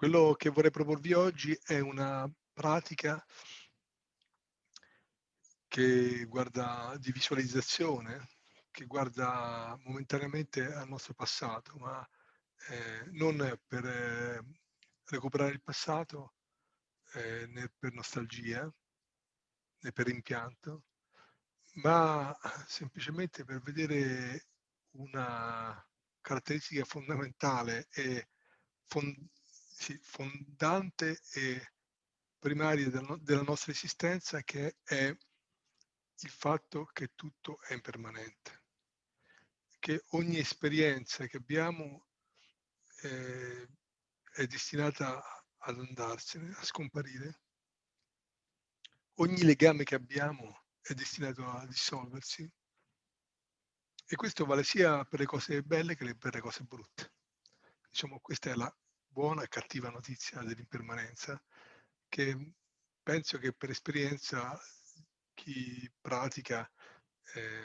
Quello che vorrei proporvi oggi è una pratica che guarda di visualizzazione, che guarda momentaneamente al nostro passato, ma eh, non per eh, recuperare il passato eh, né per nostalgia né per rimpianto, ma semplicemente per vedere una caratteristica fondamentale e fond- sì, fondante e primaria del, della nostra esistenza che è il fatto che tutto è impermanente, che ogni esperienza che abbiamo eh, è destinata ad andarsene, a scomparire. Ogni legame che abbiamo è destinato a dissolversi. E questo vale sia per le cose belle che per le cose brutte. Diciamo, questa è la buona e cattiva notizia dell'impermanenza, che penso che per esperienza chi pratica, eh,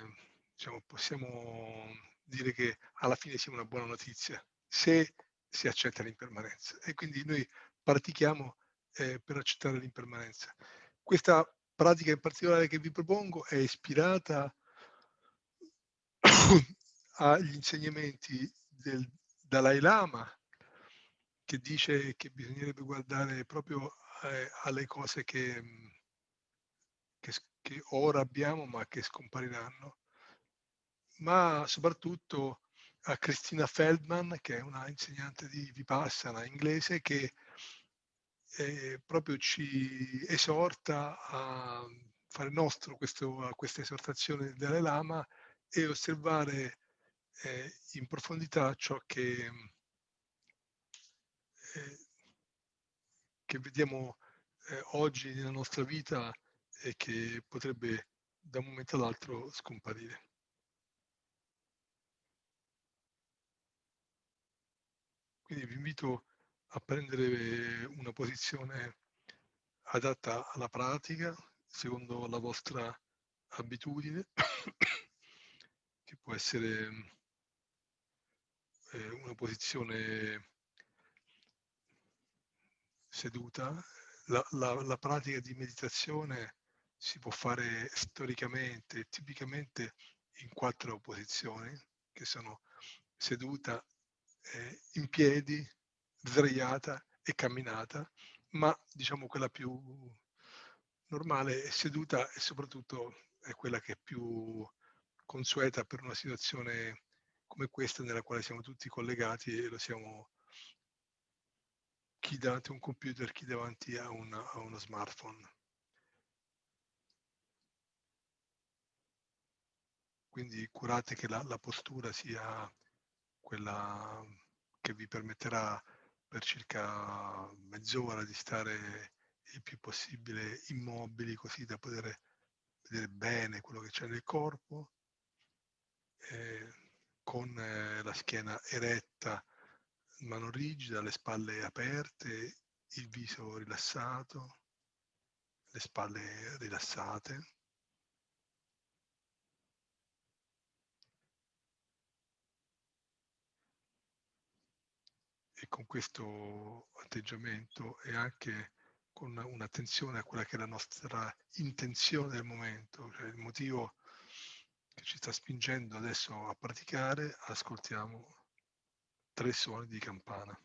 diciamo, possiamo dire che alla fine sia una buona notizia, se si accetta l'impermanenza. E quindi noi pratichiamo eh, per accettare l'impermanenza. Questa pratica in particolare che vi propongo è ispirata agli insegnamenti del Dalai Lama, che dice che bisognerebbe guardare proprio eh, alle cose che, mm, che, che, ora abbiamo ma che scompariranno, ma soprattutto a Christina Feldman, che è una insegnante di Vipassana inglese, che eh, proprio ci esorta a fare nostro questo, questa esortazione del Dalai Lama e osservare eh, in profondità ciò che che vediamo eh, oggi nella nostra vita e che potrebbe da un momento all'altro scomparire. Quindi vi invito a prendere una posizione adatta alla pratica, secondo la vostra abitudine, che può essere eh, una posizione seduta, la, la, la pratica di meditazione si può fare storicamente, tipicamente in quattro posizioni, che sono seduta, eh, in piedi, sdraiata e camminata, ma diciamo quella più normale è seduta e soprattutto è quella che è più consueta per una situazione come questa nella quale siamo tutti collegati e lo siamo chi davanti a un computer, chi davanti a, una, a uno smartphone. Quindi curate che la, la postura sia quella che vi permetterà per circa mezz'ora di stare il più possibile immobili così da poter vedere bene quello che c'è nel corpo, eh, con eh, la schiena eretta mano rigida, le spalle aperte, il viso rilassato, le spalle rilassate. E con questo atteggiamento e anche con un'attenzione a quella che è la nostra intenzione del momento, cioè il motivo che ci sta spingendo adesso a praticare, ascoltiamo tre suoni di campana.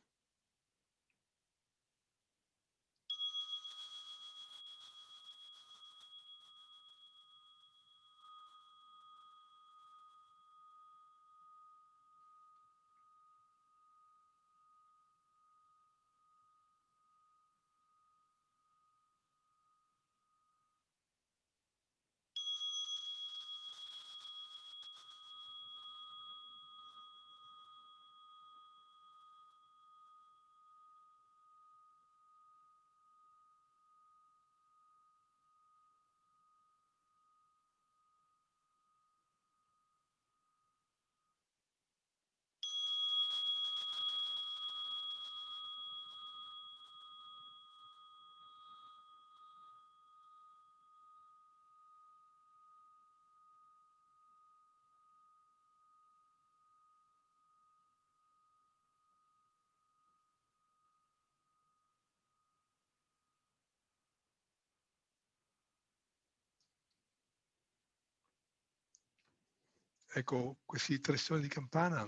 Ecco, questi tre suoni di campana,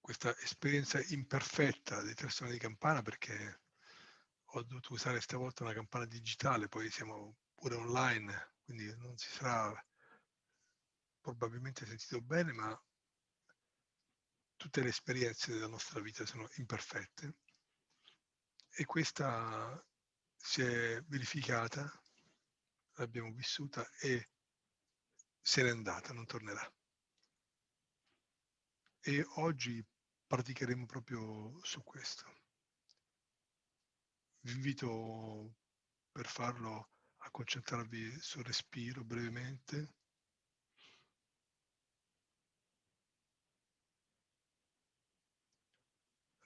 questa esperienza imperfetta dei tre suoni di campana, perché ho dovuto usare stavolta una campana digitale, poi siamo pure online, quindi non si sarà probabilmente sentito bene, ma tutte le esperienze della nostra vita sono imperfette. E questa si è verificata, l'abbiamo vissuta e se n'è andata, non tornerà. E oggi praticheremo proprio su questo. Vi invito per farlo a concentrarvi sul respiro brevemente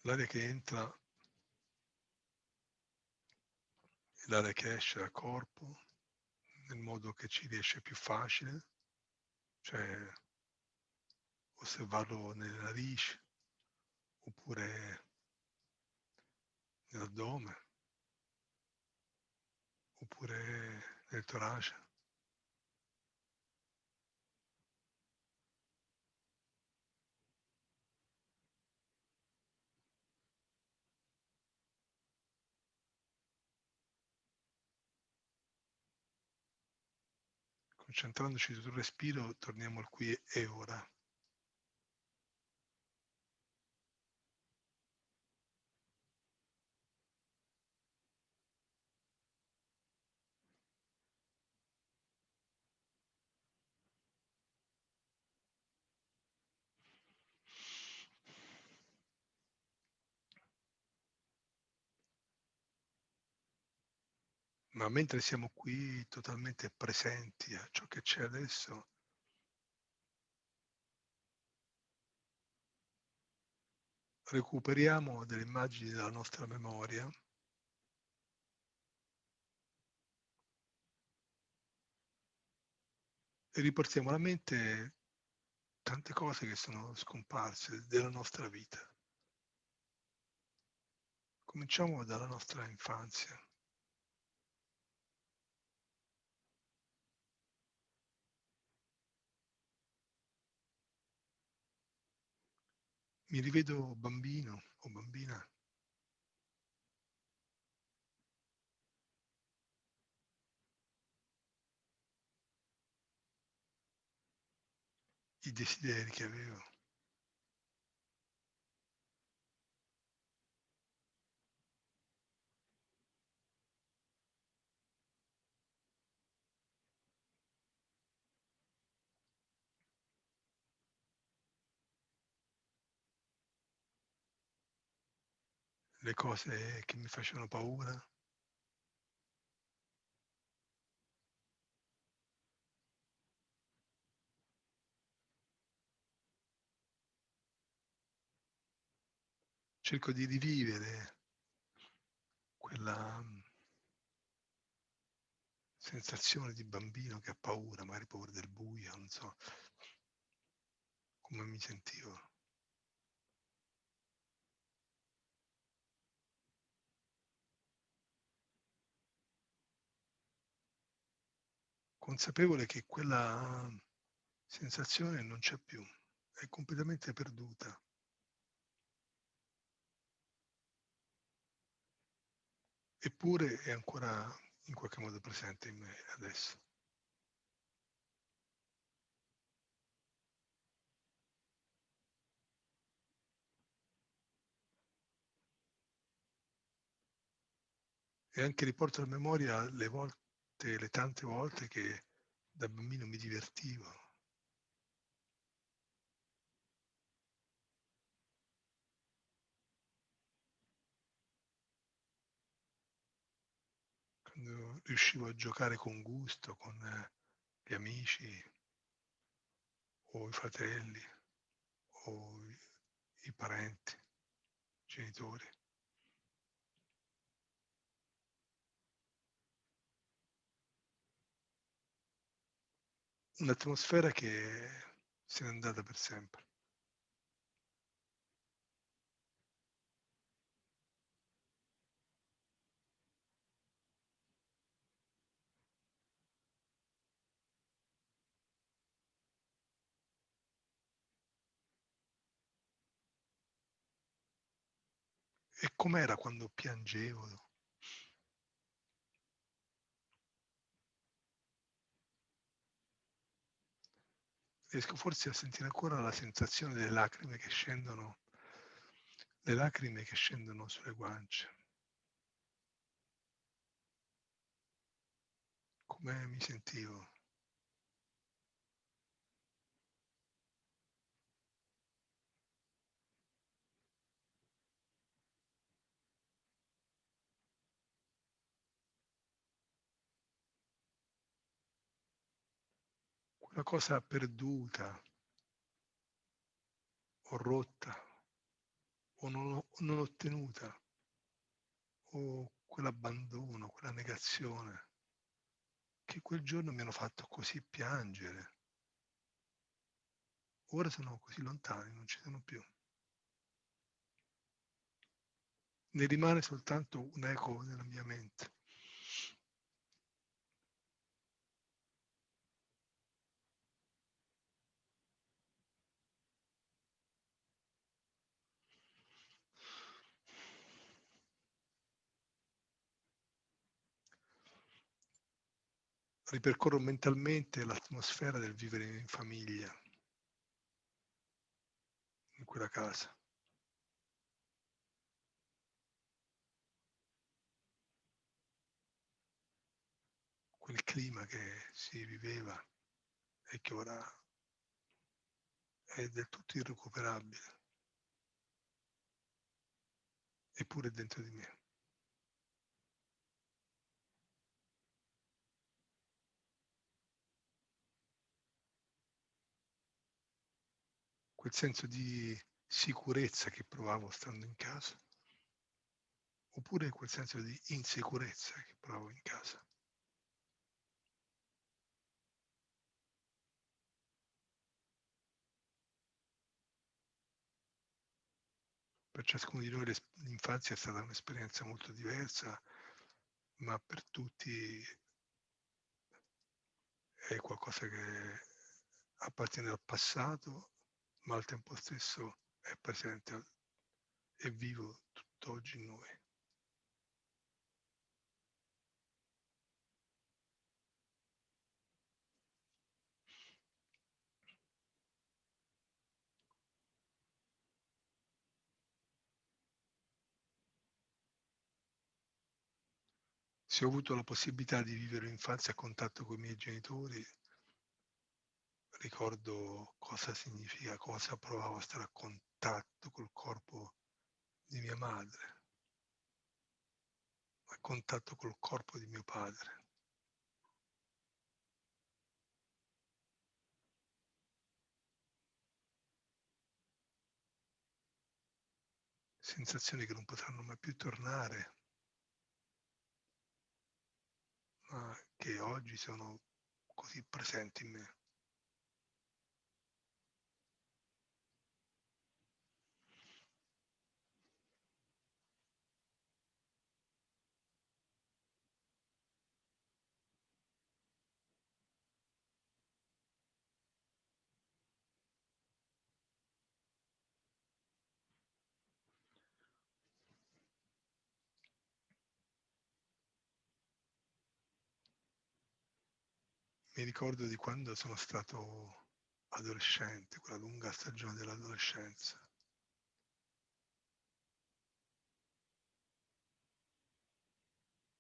l'aria che entra l'aria che esce dal corpo nel modo che ci riesce più facile, cioè osservarlo nelle narici oppure nell'addome oppure nel torace. Concentrandoci sul respiro, torniamo al qui e ora. Ma mentre siamo qui totalmente presenti a ciò che c'è adesso, recuperiamo delle immagini della nostra memoria e riportiamo alla mente tante cose che sono scomparse della nostra vita. Cominciamo dalla nostra infanzia. Mi rivedo bambino o bambina. I desideri che avevo. Le cose che mi facevano paura. Cerco di rivivere quella mm, sensazione di bambino che ha paura, magari paura del buio, non so come mi sentivo. Consapevole che quella sensazione non c'è più, è completamente perduta. Eppure è ancora in qualche modo presente in me adesso. E anche riporto alla memoria le volte tutte le tante volte che da bambino mi divertivo. Quando riuscivo a giocare con gusto con gli amici o i fratelli o i parenti, i genitori. un'atmosfera che se n'è andata per sempre. E com'era quando piangevo? Riesco forse a sentire ancora la sensazione delle lacrime che scendono, le lacrime che scendono sulle guance. Come mi sentivo? Una cosa perduta o rotta o non, non ottenuta o quell'abbandono, quella negazione che quel giorno mi hanno fatto così piangere. Ora sono così lontani, non ci sono più. Ne rimane soltanto un eco nella mia mente. Ripercorro mentalmente l'atmosfera del vivere in famiglia, in quella casa. Quel clima che si viveva e che ora è del tutto irrecuperabile, eppure dentro di me. Quel senso di sicurezza che provavo stando in casa, oppure quel senso di insicurezza che provavo in casa. Per ciascuno di noi l'infanzia è stata un'esperienza molto diversa, ma per tutti è qualcosa che appartiene al passato ma al tempo stesso è presente e vivo tutt'oggi in noi. Se ho avuto la possibilità di vivere l'infanzia a contatto con i miei genitori, ricordo cosa significa, cosa provavo a stare a contatto col corpo di mia madre, a contatto col corpo di mio padre. Sensazioni che non potranno mai più tornare, ma che oggi sono così presenti in me. Mi ricordo di quando sono stato adolescente, quella lunga stagione dell'adolescenza.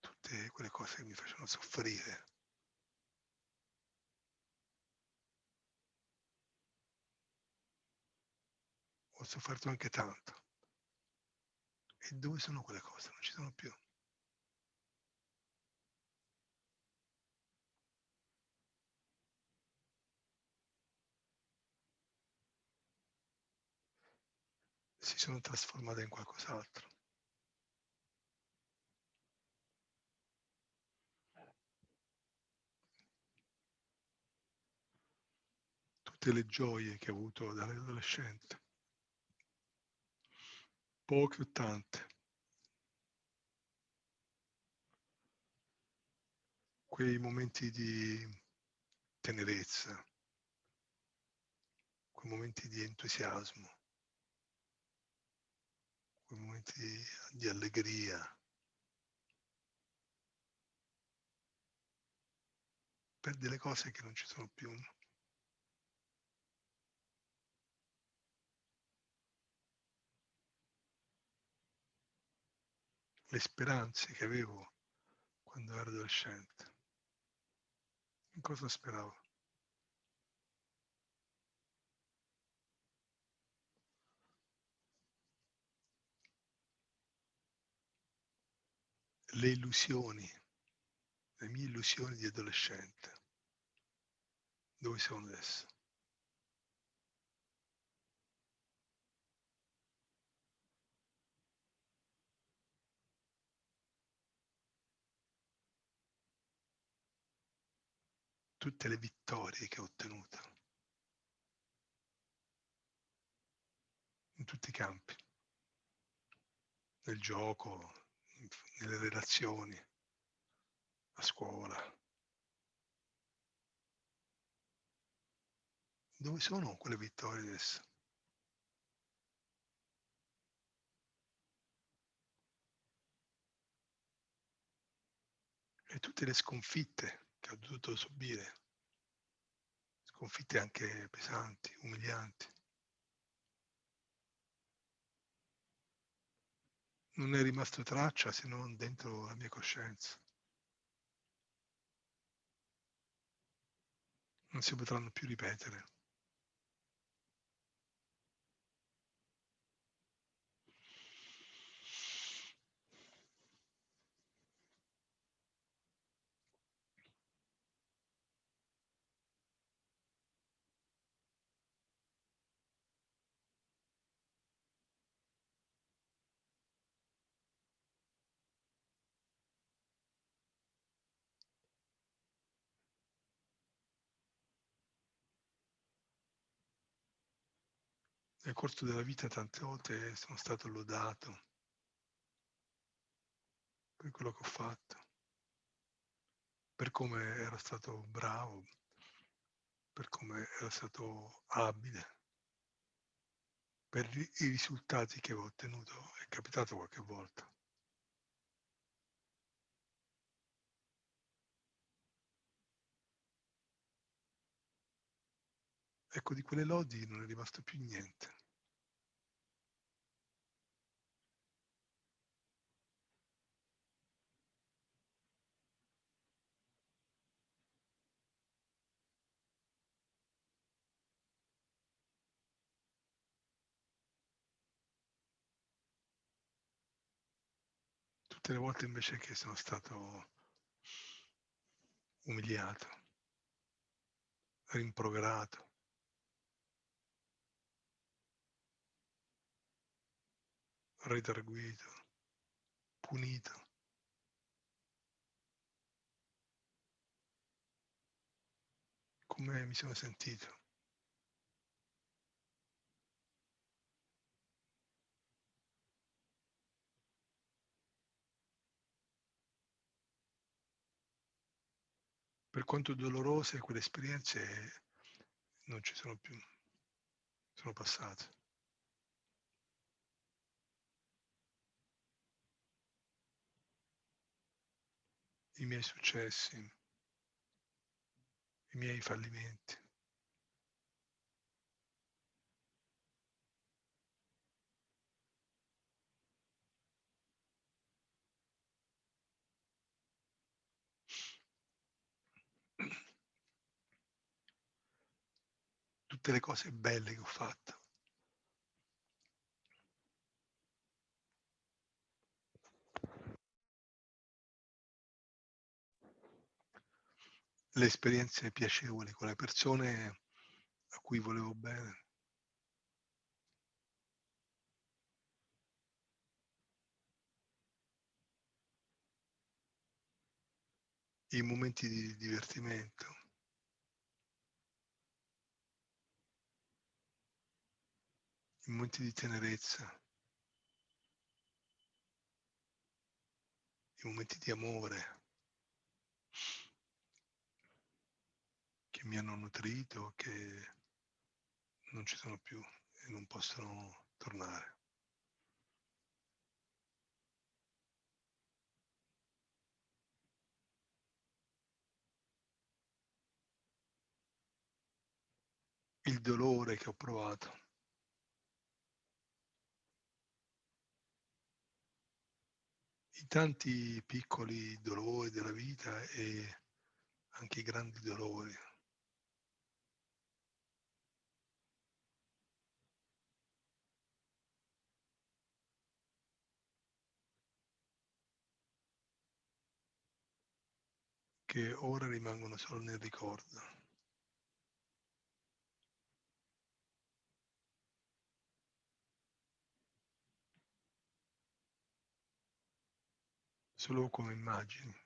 Tutte quelle cose che mi facevano soffrire. Ho sofferto anche tanto. E dove sono quelle cose? Non ci sono più. Si sono trasformate in qualcos'altro. Tutte le gioie che ho avuto dall'adolescente, poche o tante, quei momenti di tenerezza, quei momenti di entusiasmo, quei momenti di, di allegria. Per delle cose che non ci sono più. Le speranze che avevo quando ero adolescente. In cosa speravo? Le illusioni, le mie illusioni di adolescente, dove sono adesso? Tutte le vittorie che ho ottenuto. In tutti i campi, nel gioco, nelle relazioni, a scuola. Dove sono quelle vittorie adesso? E tutte le sconfitte che ho dovuto subire, sconfitte anche pesanti, umilianti. Non è rimasto traccia se non dentro la mia coscienza. Non si potranno più ripetere. Nel corso della vita tante volte sono stato lodato per quello che ho fatto, per come ero stato bravo, per come ero stato abile, per i risultati che avevo ottenuto. È capitato qualche volta. Ecco, di quelle lodi non è rimasto più niente. Tutte le volte invece che sono stato umiliato, rimproverato, redarguito, punito. Come mi sono sentito? Per quanto dolorose quelle esperienze non ci sono più, sono passate. I miei successi, i miei fallimenti. Tutte le cose belle che ho fatto. Le esperienze piacevoli con le persone a cui volevo bene. I momenti di divertimento. I momenti di tenerezza. I momenti di amore. mi hanno nutrito, che non ci sono più e non possono tornare. il dolore che ho provato. I tanti piccoli dolori della vita e anche i grandi dolori che ora rimangono solo nel ricordo. Solo come immagini.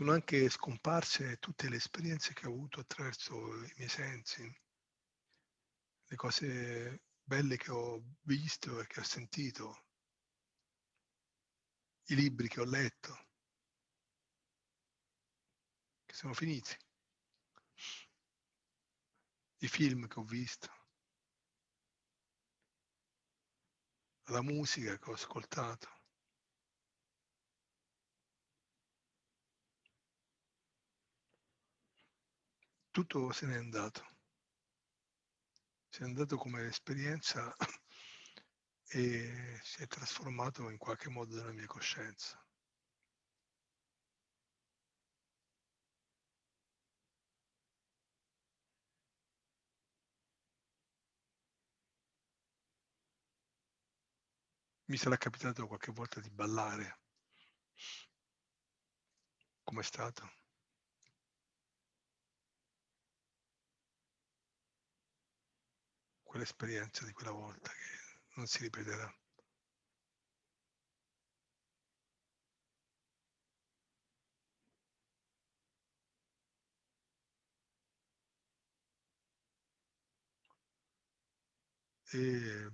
Sono anche scomparse tutte le esperienze che ho avuto attraverso i miei sensi, le cose belle che ho visto e che ho sentito, i libri che ho letto, che sono finiti, i film che ho visto, la musica che ho ascoltato. Tutto se n'è andato. Se n'è andato come esperienza e si è trasformato in qualche modo nella mia coscienza. Mi sarà capitato qualche volta di ballare. Com'è stato? Quell'esperienza di quella volta che non si ripeterà. E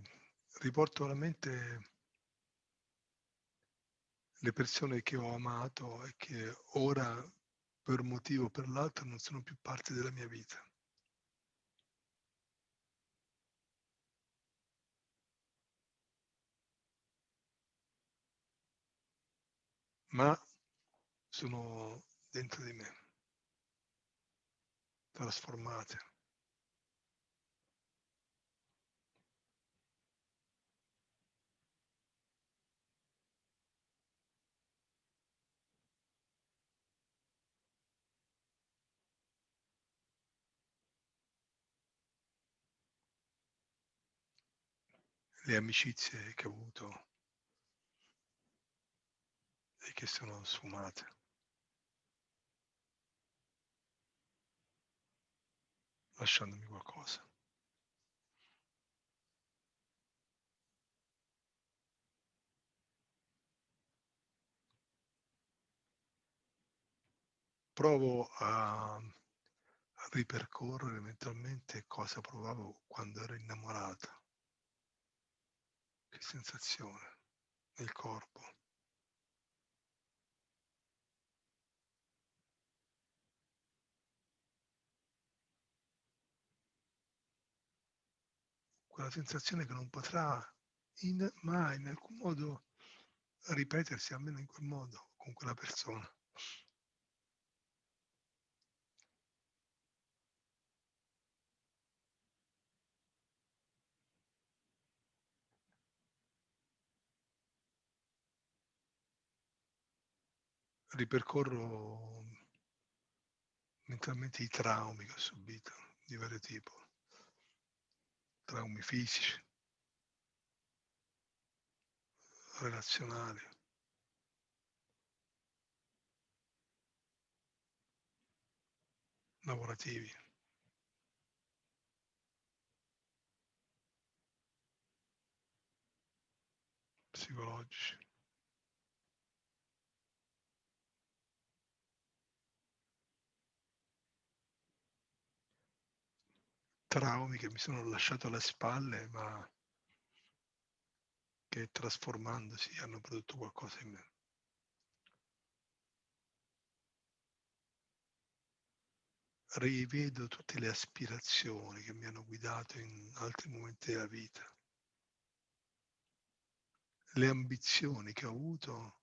riporto alla mente le persone che ho amato e che ora per un motivo o per l'altro non sono più parte della mia vita. Ma sono dentro di me, trasformate. Le amicizie che ho avuto e che sono sfumate. lasciandomi qualcosa. Provo a, ripercorrere mentalmente cosa provavo quando ero innamorata, che sensazione nel corpo. Quella sensazione che non potrà in, mai in alcun modo ripetersi almeno in quel modo con quella persona. Ripercorro mentalmente i traumi che ho subito di vario tipo traumi fisici, relazionali. lavorativi. psicologici. Traumi che mi sono lasciato alle spalle, ma che trasformandosi hanno prodotto qualcosa in me. rivedo tutte le aspirazioni che mi hanno guidato in altri momenti della vita. Le ambizioni che ho avuto,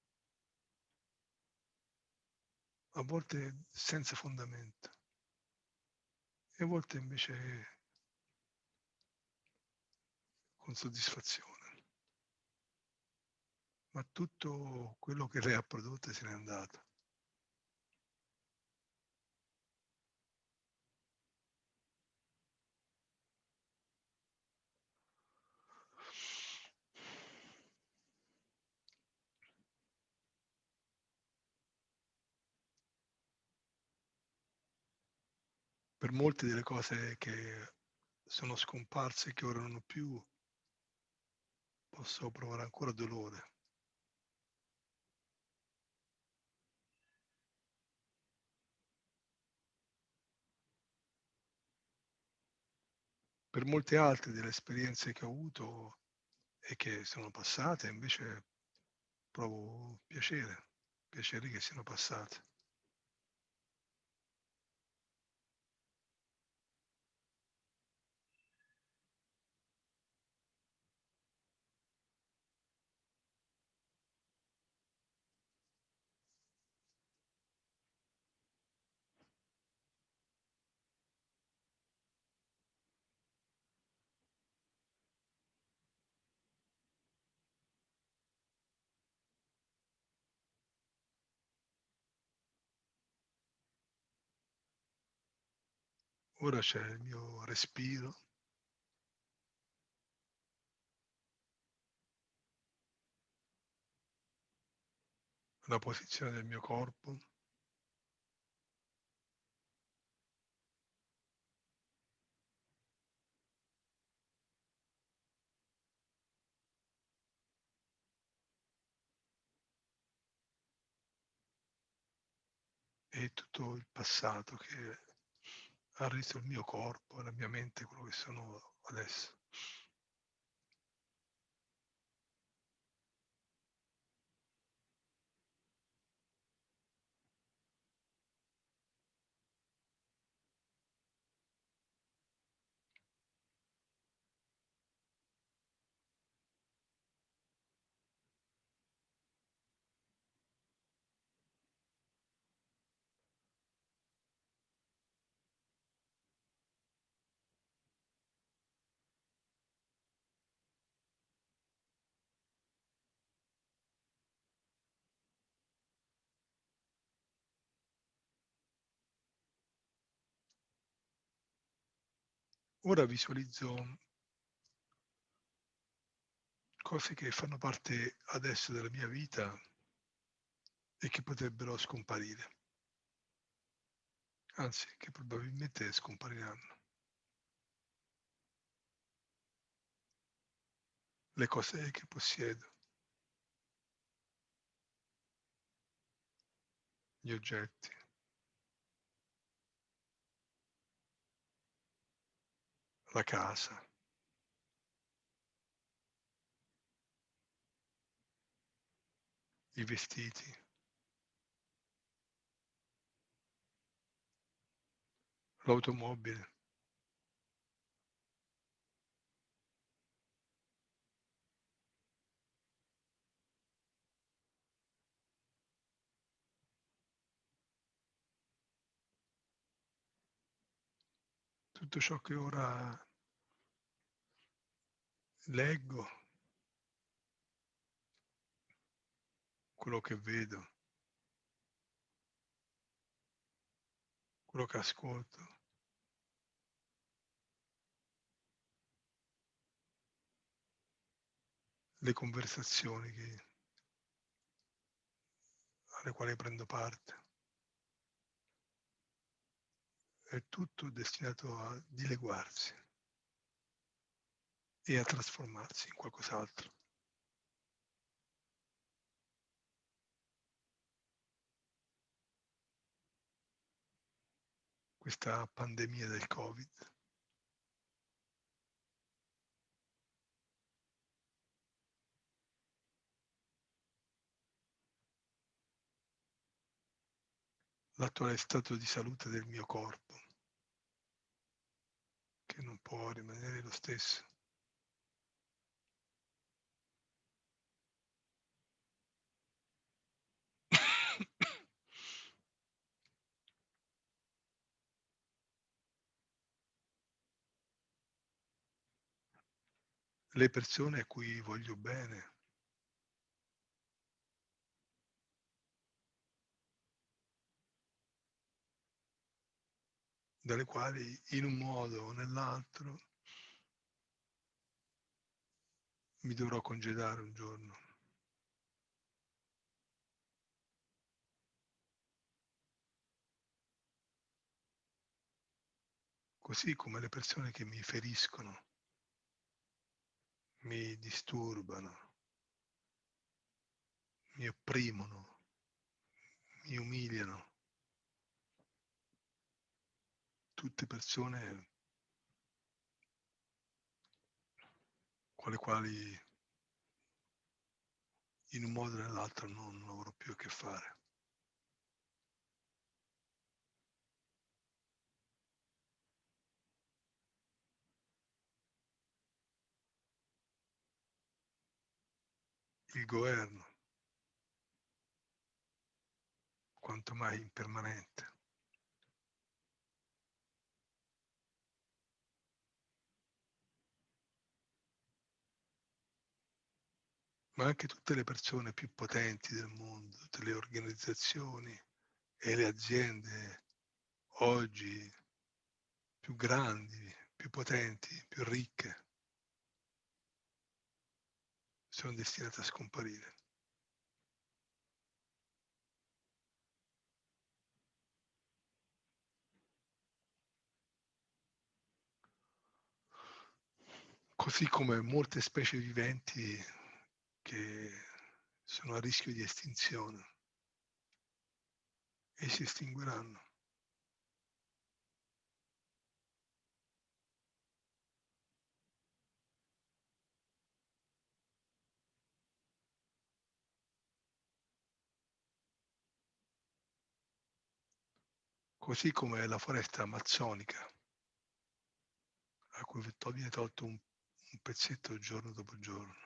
a volte senza fondamento, e a volte invece con soddisfazione. Ma tutto quello che lei ha prodotto se n'è andato. per molte delle cose che sono scomparse che ora non più, posso provare ancora dolore. Per molte altre delle esperienze che ho avuto e che sono passate, invece provo piacere, piacere che siano passate. Ora c'è il mio respiro. La posizione del mio corpo. E tutto il passato che ha reso il mio corpo e la mia mente quello che sono adesso. Ora visualizzo cose che fanno parte adesso della mia vita e che potrebbero scomparire, anzi che probabilmente scompariranno. Le cose che possiedo, gli oggetti. La casa. I vestiti. L'automobile. Tutto ciò che ora leggo, quello che vedo, quello che ascolto. le conversazioni che, alle quali prendo parte. È tutto destinato a dileguarsi e a trasformarsi in qualcos'altro. Questa pandemia del Covid l'attuale stato di salute del mio corpo. Che non può rimanere lo stesso. Le persone a cui voglio bene. Dalle quali in un modo o nell'altro mi dovrò congedare un giorno. Così come le persone che mi feriscono, mi disturbano, mi opprimono, mi umiliano. Tutte persone con le quali in un modo o nell'altro non avrò più a che fare. Il governo, quanto mai impermanente. Ma anche tutte le persone più potenti del mondo, tutte le organizzazioni e le aziende oggi più grandi, più potenti, più ricche, sono destinate a scomparire. Così come molte specie viventi che sono a rischio di estinzione e si estingueranno. Così come la foresta amazzonica, a cui viene tolto un, pezzetto giorno dopo giorno.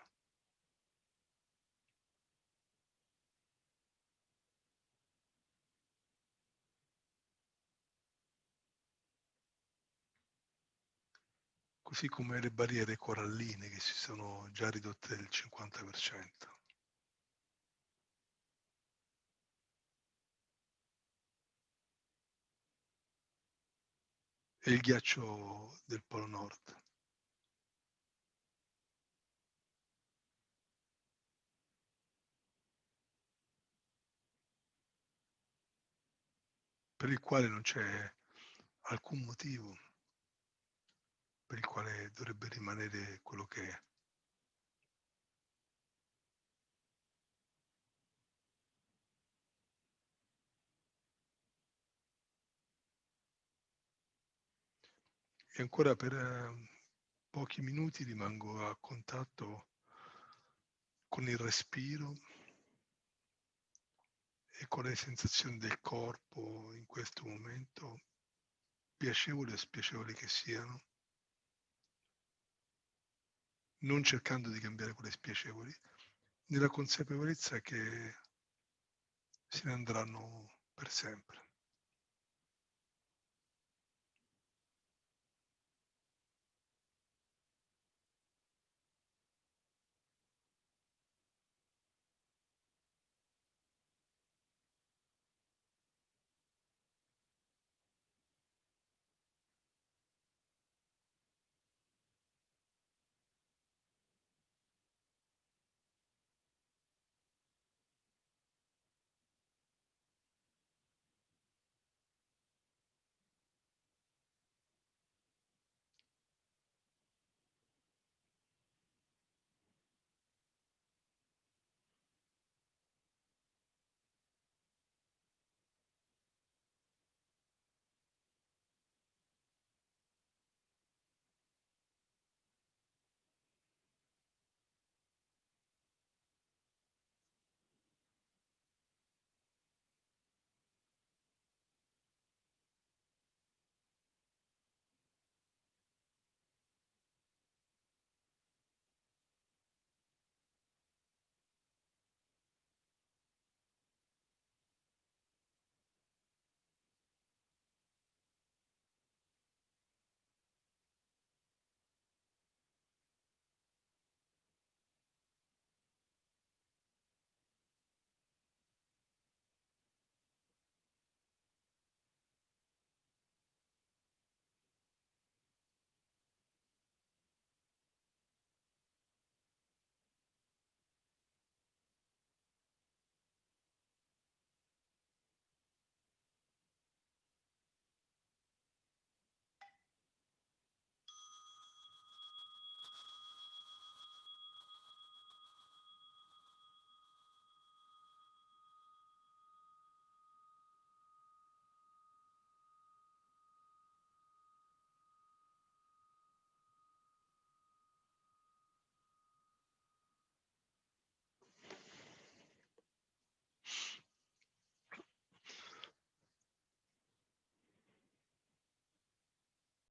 Così come le barriere coralline che si sono già ridotte del 50%. E il ghiaccio del Polo Nord. per il quale non c'è alcun motivo per il quale dovrebbe rimanere quello che è. E ancora per eh, pochi minuti rimango a contatto con il respiro e con le sensazioni del corpo in questo momento, piacevoli o spiacevoli che siano non cercando di cambiare quelle spiacevoli, nella consapevolezza che se ne andranno per sempre.